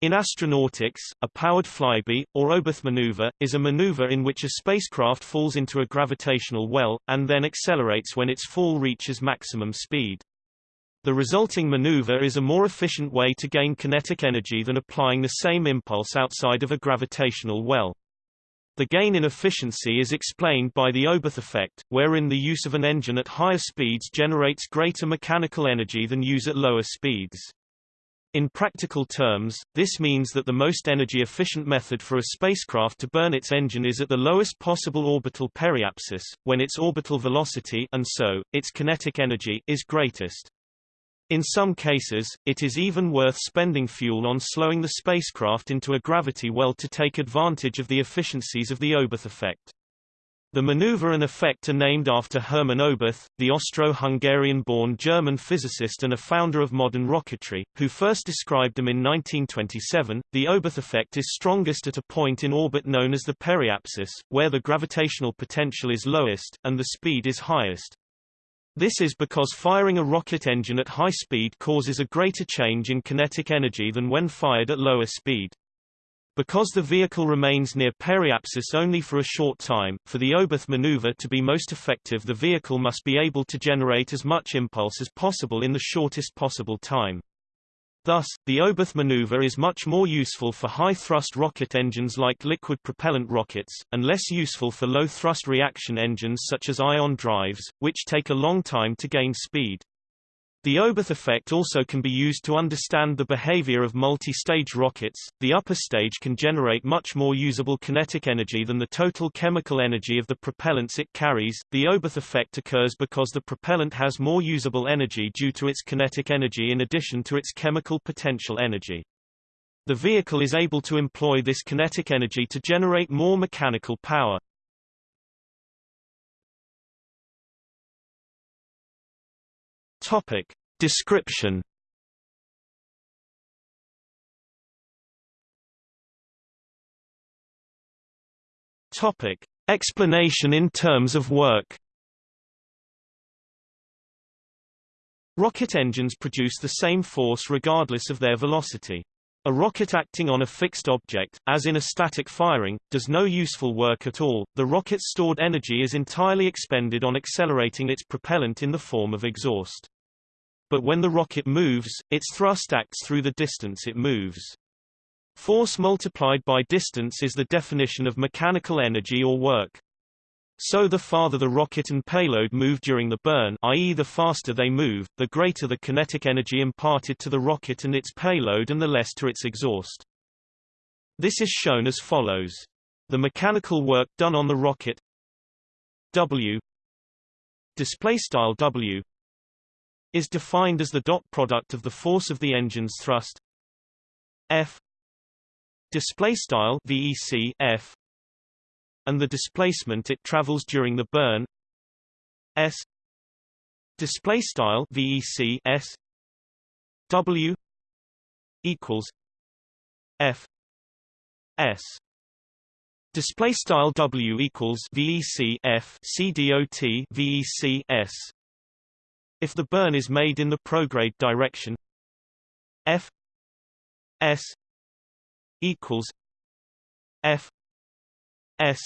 In astronautics, a powered flyby, or Oberth maneuver, is a maneuver in which a spacecraft falls into a gravitational well, and then accelerates when its fall reaches maximum speed. The resulting maneuver is a more efficient way to gain kinetic energy than applying the same impulse outside of a gravitational well. The gain in efficiency is explained by the Oberth effect, wherein the use of an engine at higher speeds generates greater mechanical energy than use at lower speeds. In practical terms, this means that the most energy-efficient method for a spacecraft to burn its engine is at the lowest possible orbital periapsis, when its orbital velocity and so, its kinetic energy is greatest. In some cases, it is even worth spending fuel on slowing the spacecraft into a gravity well to take advantage of the efficiencies of the Oberth effect. The maneuver and effect are named after Hermann Oberth, the Austro-Hungarian-born German physicist and a founder of modern rocketry, who first described them in 1927. The Oberth effect is strongest at a point in orbit known as the periapsis, where the gravitational potential is lowest, and the speed is highest. This is because firing a rocket engine at high speed causes a greater change in kinetic energy than when fired at lower speed. Because the vehicle remains near periapsis only for a short time, for the Oberth maneuver to be most effective the vehicle must be able to generate as much impulse as possible in the shortest possible time. Thus, the Oberth maneuver is much more useful for high-thrust rocket engines like liquid propellant rockets, and less useful for low-thrust reaction engines such as ion drives, which take a long time to gain speed. The Oberth effect also can be used to understand the behavior of multi-stage rockets. The upper stage can generate much more usable kinetic energy than the total chemical energy of the propellants it carries. The Oberth effect occurs because the propellant has more usable energy due to its kinetic energy in addition to its chemical potential energy. The vehicle is able to employ this kinetic energy to generate more mechanical power. Topic. Description Topic. Explanation in terms of work Rocket engines produce the same force regardless of their velocity. A rocket acting on a fixed object, as in a static firing, does no useful work at all. The rocket's stored energy is entirely expended on accelerating its propellant in the form of exhaust. But when the rocket moves, its thrust acts through the distance it moves. Force multiplied by distance is the definition of mechanical energy or work. So the farther the rocket and payload move during the burn i.e. the faster they move, the greater the kinetic energy imparted to the rocket and its payload and the less to its exhaust. This is shown as follows. The mechanical work done on the rocket W display style W is defined as the dot product of the force of the engine's thrust. F. Display style VEC F. And the displacement it travels during the burn. S. Display style VEC S. W. equals F. S. Display style W equals VEC F. C dot VEC S if the burn is made in the prograde direction F S equals F S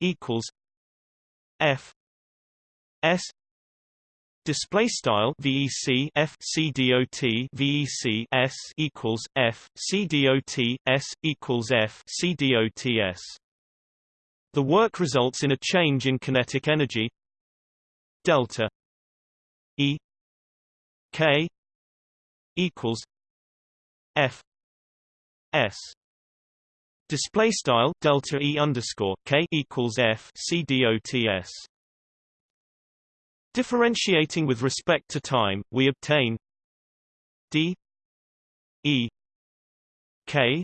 equals F S Display style VEC F C dot VEC S equals F C dot S equals F C dot S. The work results in a change in kinetic energy delta E K equals F S. Display style delta E underscore K equals F C dots differentiating with respect to time we obtain D E K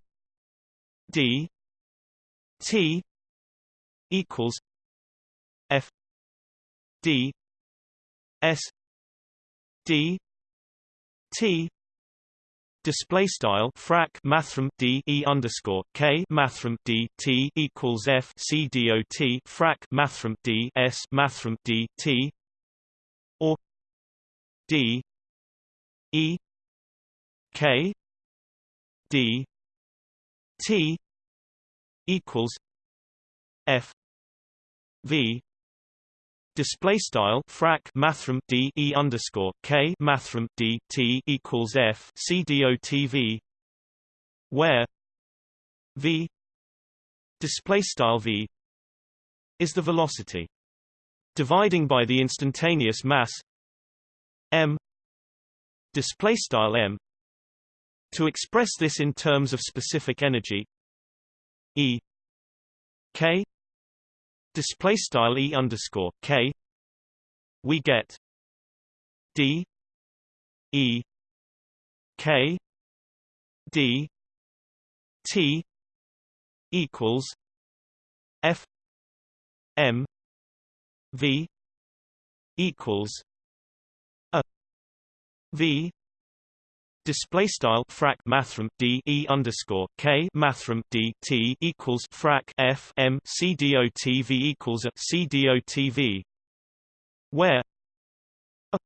D T equals F D S d t display style frac mathrm d e underscore k mathrm d t equals f c dot frac mathrm d s mathrm d t or d e k d t equals f v display style frac mathrm d e underscore k mathrm d t equals f c dot v where v display style v is the velocity dividing by the instantaneous mass m display style m to express this in terms of specific energy e k display style e underscore k we get d e k d t equals f m v equals a v Display style frac mathrm d e underscore k mathrm d t equals frac f m c dot v equals a c dot v, where a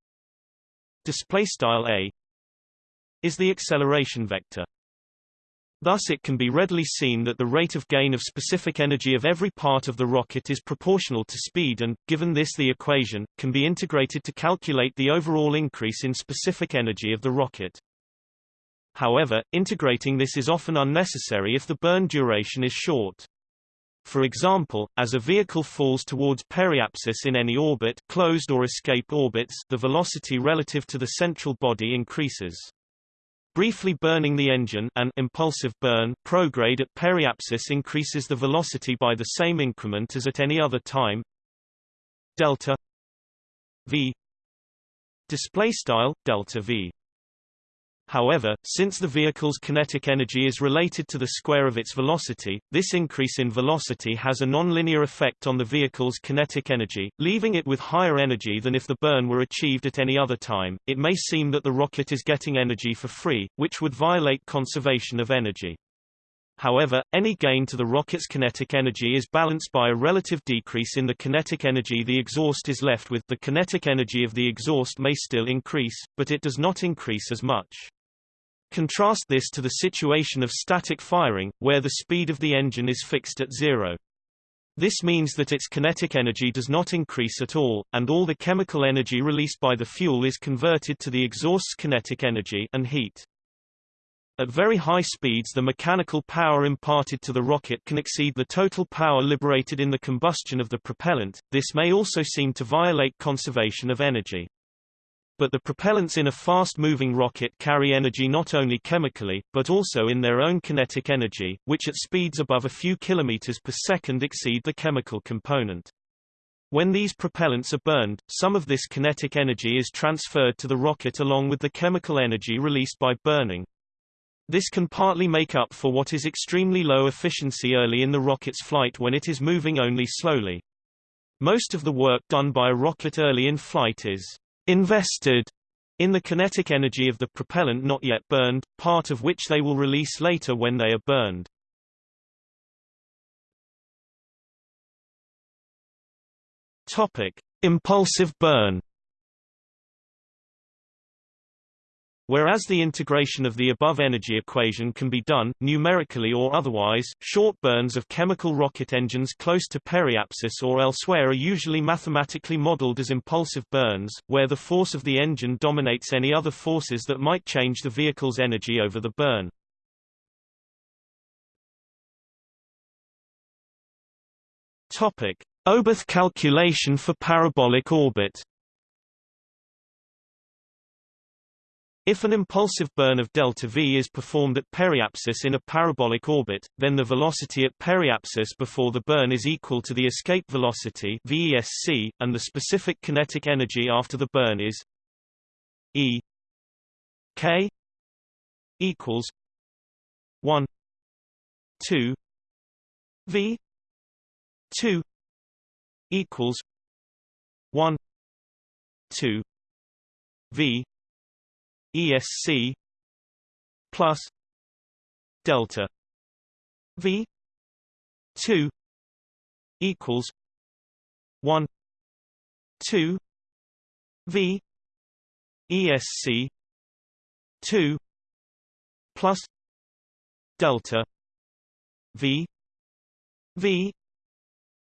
display style a is the acceleration vector. Thus it can be readily seen that the rate of gain of specific energy of every part of the rocket is proportional to speed and, given this the equation, can be integrated to calculate the overall increase in specific energy of the rocket. However, integrating this is often unnecessary if the burn duration is short. For example, as a vehicle falls towards periapsis in any orbit closed or escape orbits the velocity relative to the central body increases. Briefly burning the engine an impulsive burn prograde at periapsis increases the velocity by the same increment as at any other time delta v display style delta v However, since the vehicle's kinetic energy is related to the square of its velocity, this increase in velocity has a nonlinear effect on the vehicle's kinetic energy, leaving it with higher energy than if the burn were achieved at any other time. It may seem that the rocket is getting energy for free, which would violate conservation of energy. However, any gain to the rocket's kinetic energy is balanced by a relative decrease in the kinetic energy the exhaust is left with the kinetic energy of the exhaust may still increase, but it does not increase as much. Contrast this to the situation of static firing, where the speed of the engine is fixed at zero. This means that its kinetic energy does not increase at all, and all the chemical energy released by the fuel is converted to the exhaust's kinetic energy and heat. At very high speeds the mechanical power imparted to the rocket can exceed the total power liberated in the combustion of the propellant, this may also seem to violate conservation of energy. But the propellants in a fast-moving rocket carry energy not only chemically, but also in their own kinetic energy, which at speeds above a few kilometers per second exceed the chemical component. When these propellants are burned, some of this kinetic energy is transferred to the rocket along with the chemical energy released by burning. This can partly make up for what is extremely low efficiency early in the rocket's flight when it is moving only slowly. Most of the work done by a rocket early in flight is invested in the kinetic energy of the propellant not yet burned, part of which they will release later when they are burned. Topic: Impulsive burn Whereas the integration of the above energy equation can be done, numerically or otherwise, short burns of chemical rocket engines close to periapsis or elsewhere are usually mathematically modeled as impulsive burns, where the force of the engine dominates any other forces that might change the vehicle's energy over the burn. Topic. Oberth calculation for parabolic orbit If an impulsive burn of delta v is performed at periapsis in a parabolic orbit, then the velocity at periapsis before the burn is equal to the escape velocity VESC, and the specific kinetic energy after the burn is E k equals 1 2 v 2 equals 1 2 v ESC plus delta V two equals one two V ESC two plus delta v v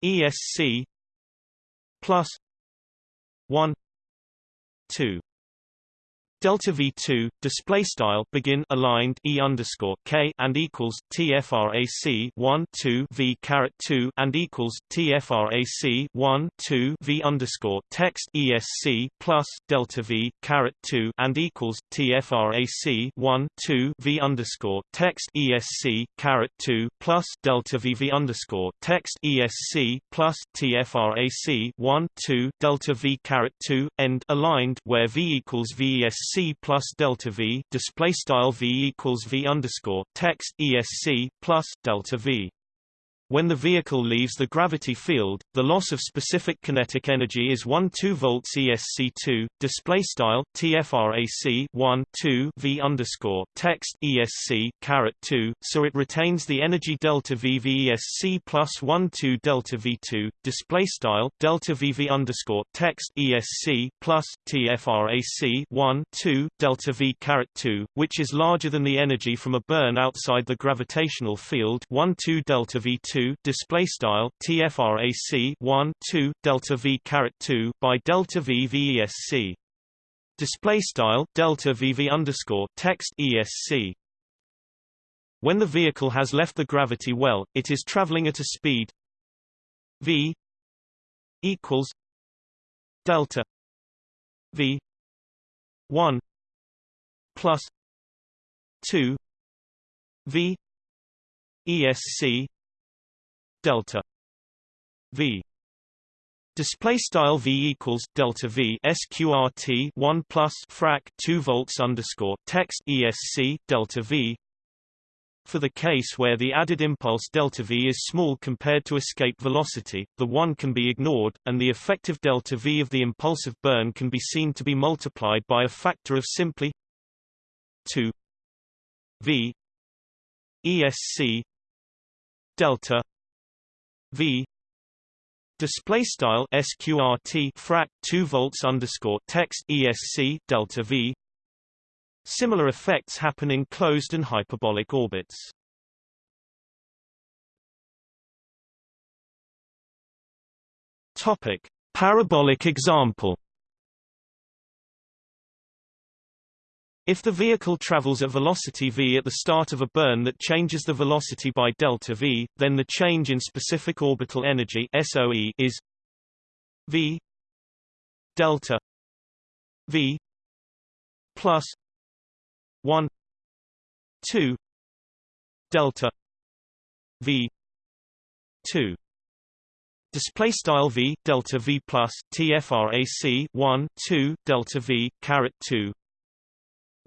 esc plus 1 2 delta v2 display style begin aligned e underscore k and equals tfrac 1 2 v caret 2 and equals tfrac 1 2 v underscore text esc plus delta v caret 2 and equals tfrac 1 2 v underscore text esc caret 2 plus delta v v underscore text esc plus tfrac 1 2 delta v caret 2 end aligned where v equals esc c plus delta v display style v equals v underscore text esc plus delta v when the vehicle leaves the gravity field, the loss of specific kinetic energy is 1 2 volts ESC2. Display style TFRAC 1 2 V underscore text ESC caret 2. So it retains the energy delta V VESC plus 1 2 delta V2. Display style delta VV underscore text ESC plus TFRAC 1 2 delta V caret 2, which is larger than the energy from a burn outside the gravitational field 1 2 delta V2 2 display style tfrac 1 2 delta v caret 2 by delta v vesc display style delta vv underscore text esc when the vehicle has left the gravity well it is traveling at a speed v equals delta v 1 plus 2 v esc delta v Display style v equals delta v sqrt 1 plus frac 2 volts underscore text esc delta v. For the case where the added impulse delta v is small compared to escape velocity, the 1 can be ignored, and the effective delta v of the impulsive burn can be seen to be multiplied by a factor of simply 2 v esc delta V. Display style sqrt frac 2 volts underscore text esc delta V. Similar effects happen in closed and hyperbolic orbits. Topic. Parabolic example If the vehicle travels at velocity v at the start of a burn that changes the velocity by delta v, then the change in specific orbital energy SOE is v delta v plus 1 2 delta v 2 display style v delta v plus tfrac 1 2 delta v caret 2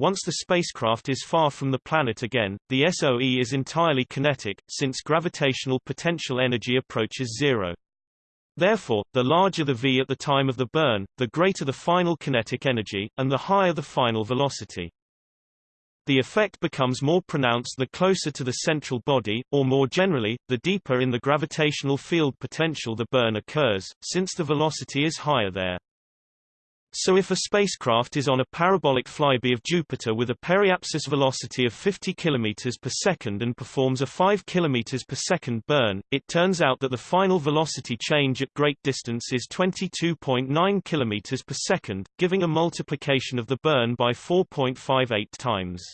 once the spacecraft is far from the planet again, the SOE is entirely kinetic, since gravitational potential energy approaches zero. Therefore, the larger the v at the time of the burn, the greater the final kinetic energy, and the higher the final velocity. The effect becomes more pronounced the closer to the central body, or more generally, the deeper in the gravitational field potential the burn occurs, since the velocity is higher there. So if a spacecraft is on a parabolic flyby of Jupiter with a periapsis velocity of 50 km per second and performs a 5 km per second burn, it turns out that the final velocity change at great distance is 22.9 km per second, giving a multiplication of the burn by 4.58 times.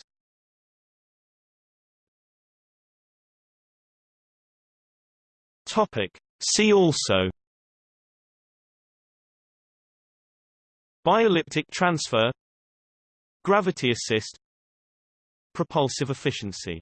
Topic. See also Bi-elliptic transfer Gravity assist Propulsive efficiency